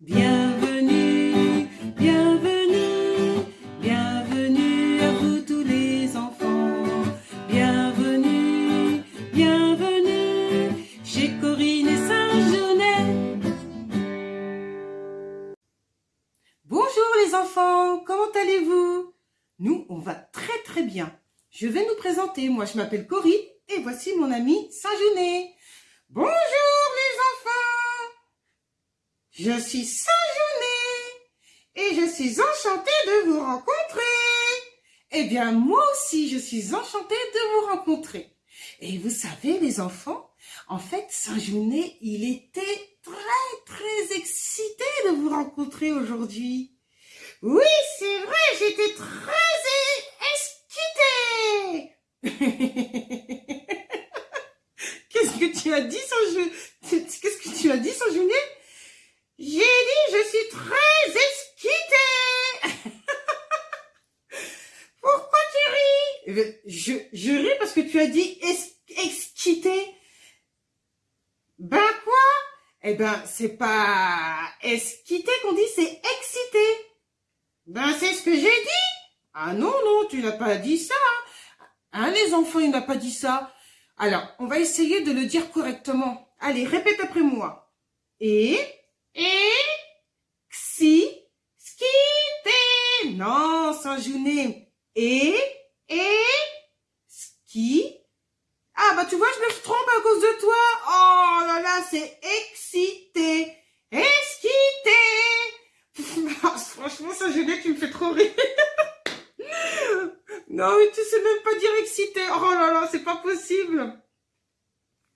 Bienvenue, bienvenue, bienvenue à vous tous les enfants. Bienvenue, bienvenue chez Corinne et Saint-Genès. Bonjour les enfants, comment allez-vous? Nous, on va très très bien. Je vais nous présenter. Moi, je m'appelle Corinne et voici mon ami Saint-Genet. Bonjour Je suis Saint-Genet et je suis enchantée de vous rencontrer. Eh bien, moi aussi, je suis enchantée de vous rencontrer. Et vous savez, les enfants, en fait, Saint-Genet, il était très, très excité de vous rencontrer aujourd'hui. Oui, c'est vrai, j'étais très Qu'est-ce que tu as dit sans je... Qu'est-ce que tu as dit sans J'ai dit je suis très excitée. Pourquoi tu ris eh ben, je, je ris parce que tu as dit excité. Ben quoi? Eh ben c'est pas excité qu'on dit, c'est excité. Ben c'est ce que j'ai dit. Ah non, non, tu n'as pas dit ça. Hein, les enfants, il n'a pas dit ça. Alors, on va essayer de le dire correctement. Allez, répète après moi. Et, et, xi, skité. Non, sans jouner. Et, et, ski. Ah, bah tu vois, je me trompe à cause de toi. Oh là là, c'est excité. Excité. Franchement, sans jouer, tu me fais Non, mais tu sais même pas dire excité. Oh là là, c'est pas possible.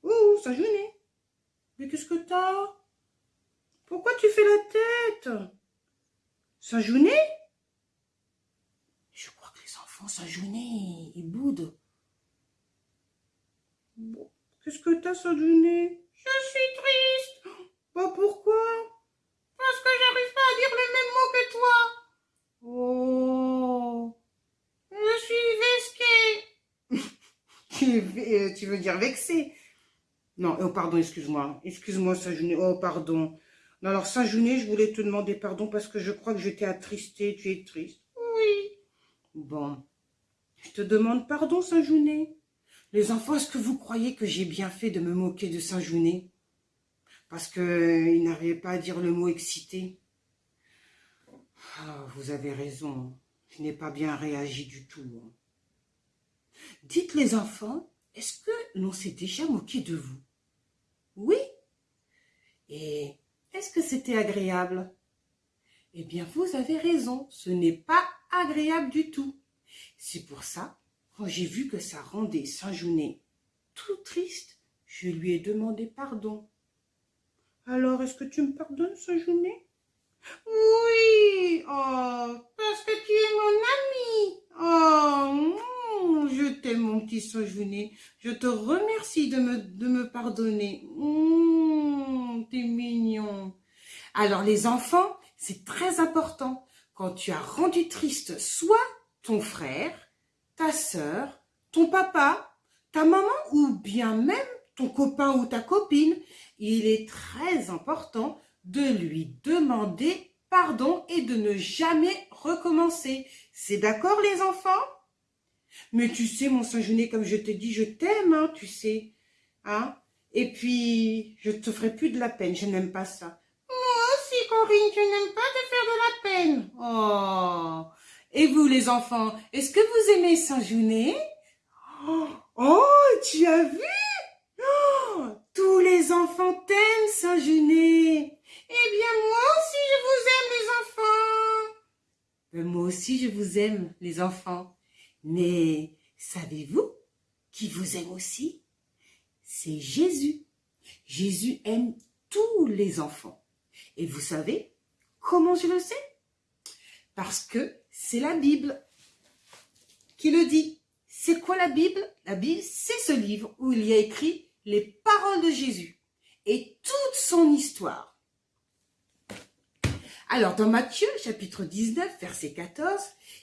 Ouh, ça journée. Mais qu'est-ce que t'as? Pourquoi tu fais la tête? Ça journée Je crois que les enfants, ça journée, ils boudent. Qu'est-ce que t'as, ça journée Je suis triste. Bah pourquoi Parce que j'arrive pas à dire le même mot que toi. Oh Euh, tu veux dire vexé Non, oh pardon, excuse-moi. Excuse-moi, Saint-Juné. Oh, pardon. Non, alors, Saint-Juné, je voulais te demander pardon parce que je crois que je t'ai attristé. Tu es triste. Oui. Bon. Je te demande pardon, Saint-Juné. Les enfants, est-ce que vous croyez que j'ai bien fait de me moquer de Saint-Juné Parce qu'il euh, n'arrivait pas à dire le mot excité. Ah, vous avez raison. Je n'ai pas bien réagi du tout. Hein. Dites les enfants, est-ce que l'on s'est déjà moqué de vous? Oui Et est-ce que c'était agréable? Eh bien, vous avez raison, ce n'est pas agréable du tout. C'est pour ça, quand j'ai vu que ça rendait Saint-Jounet tout triste, je lui ai demandé pardon. Alors, est-ce que tu me pardonnes, Saint-Jounet Oh, parce que tu es mon ami Oh, je t'aime, mon petit Saint-Genet. Je te remercie de me, de me pardonner. Mmh, T'es mignon. Alors, les enfants, c'est très important. Quand tu as rendu triste soit ton frère, ta sœur, ton papa, ta maman ou bien même ton copain ou ta copine, il est très important de lui demander pardon et de ne jamais recommencer. C'est d'accord les enfants? Mais tu sais, mon Saint-Genet, comme je te dis, je t'aime, hein, tu sais. Hein Et puis, je te ferai plus de la peine, je n'aime pas ça. Moi aussi, Corinne, je n'aime pas te faire de la peine. Oh Et vous, les enfants, est-ce que vous aimez Saint-Genet oh, oh, tu as vu? Tous les enfants t'aiment, Saint-Genet. Eh bien, moi aussi, je vous aime, les enfants. Ben, moi aussi, je vous aime, les enfants. Mais savez-vous qui vous aime aussi? C'est Jésus. Jésus aime tous les enfants. Et vous savez comment je le sais? Parce que c'est la Bible qui le dit. C'est quoi la Bible? La Bible, c'est ce livre où il y a écrit les paroles de Jésus et toute son histoire. Alors, dans Matthieu, chapitre 19, verset 14,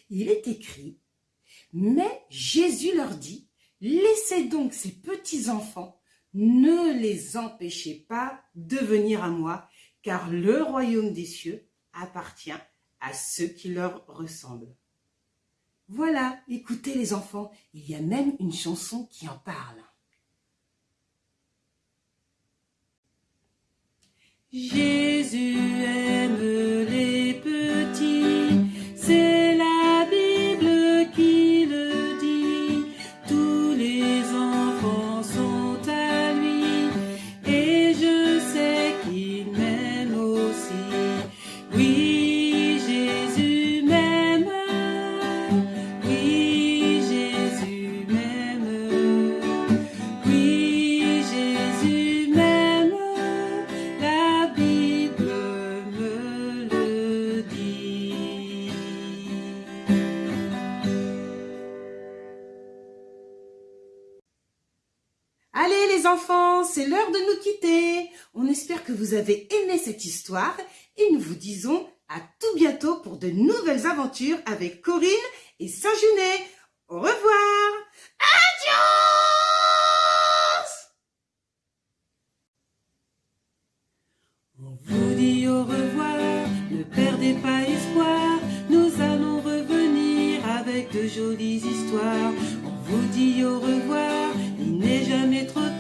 il est écrit mais Jésus leur dit, laissez donc ces petits enfants, ne les empêchez pas de venir à moi, car le royaume des cieux appartient à ceux qui leur ressemblent. Voilà, écoutez les enfants, il y a même une chanson qui en parle. Jésus enfants, c'est l'heure de nous quitter. On espère que vous avez aimé cette histoire et nous vous disons à tout bientôt pour de nouvelles aventures avec Corinne et Saint-Junet. Au revoir. Adios On vous dit au revoir, ne perdez pas espoir. Nous allons revenir avec de jolies histoires. On vous dit au revoir, il n'est jamais trop